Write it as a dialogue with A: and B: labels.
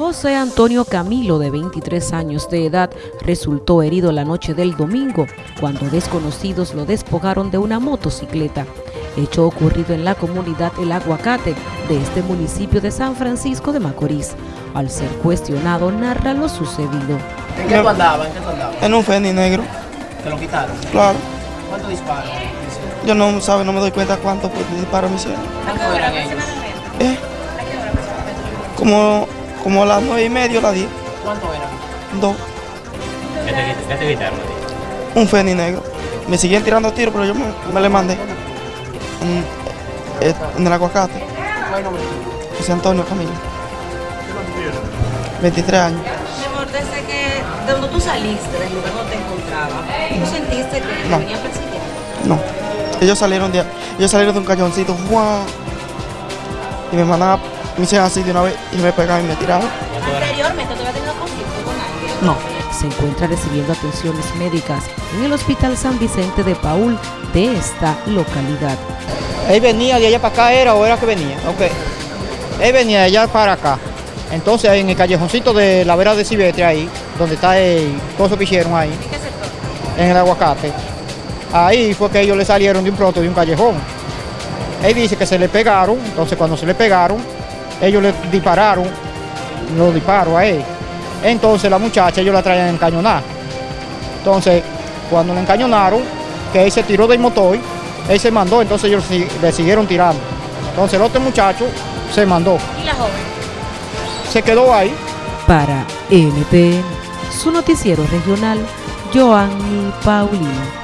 A: José Antonio Camilo, de 23 años de edad, resultó herido la noche del domingo cuando desconocidos lo despojaron de una motocicleta. Hecho ocurrido en la comunidad El Aguacate de este municipio de San Francisco de Macorís. Al ser cuestionado, narra lo sucedido.
B: ¿En qué tú andabas? ¿En qué tú andabas?
C: En un Fendi negro,
B: ¿Te lo quitaron?
C: claro.
B: ¿Cuántos disparos?
C: Yo no, sabe, no me doy cuenta cuánto pues, disparos me hicieron.
B: ¿Cuántos eran ellos?
C: ¿Eh? Como, como a las nueve y media, las diez,
B: ¿Cuántos eran?
C: dos.
D: ¿Qué te, qué te quitaron?
C: Un Fendi negro. Me siguen tirando tiros, pero yo me, me le mandé. En, eh, en el aguacate. José Antonio Camilo. 23 años.
E: Mi amor, desde que, de donde tú saliste, del lugar donde te encontrabas, ¿tú sentiste que
C: No.
E: te venían persiguiendo?
C: No. Ellos salieron de, ellos salieron de un cañoncito, ¡guau! Y me mandaban, me hicieron así de una vez y me pegaban y me tiraban.
D: ¿Cuánto era?
E: Anteriormente, ¿tú habías tenido conflicto con alguien?
C: No.
A: Se encuentra recibiendo atenciones médicas en el Hospital San Vicente de Paul de esta localidad.
F: Él venía de allá para acá, ¿era o era que venía? Ok. Él venía de allá para acá. Entonces, en el callejoncito de la vera de Cibetre, ahí, donde está el coso que hicieron ahí,
E: ¿En qué sector?
F: en el aguacate, ahí fue que ellos le salieron de un pronto de un callejón. Él dice que se le pegaron, entonces cuando se le pegaron, ellos le dispararon los disparos a él. Entonces la muchacha ellos la traían encañonada. Entonces, cuando le encañonaron, que él se tiró del motor, él se mandó, entonces ellos le siguieron tirando. Entonces el otro muchacho se mandó,
E: ¿Y la joven?
F: se quedó ahí.
A: Para NTN, su noticiero regional, Joanny Paulino.